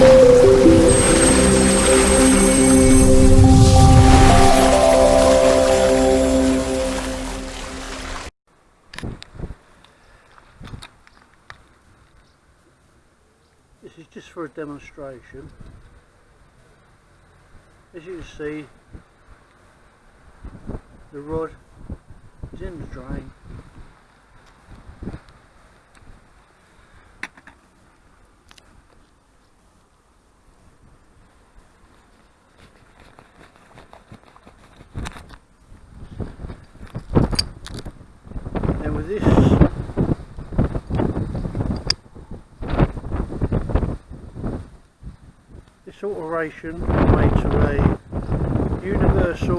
This is just for a demonstration. As you can see, the rod is in the drain. This this alteration made to a universal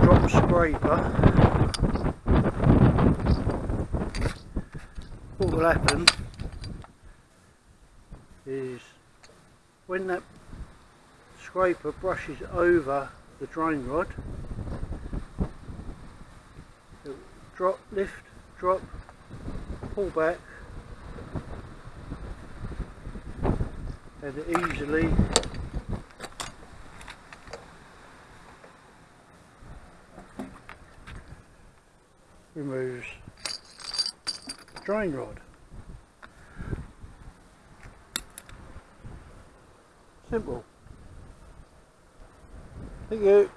drop scraper. What will happen is when that scraper brushes over the drain rod drop, lift, drop, pull back and easily removes drain rod. Simple. Thank you.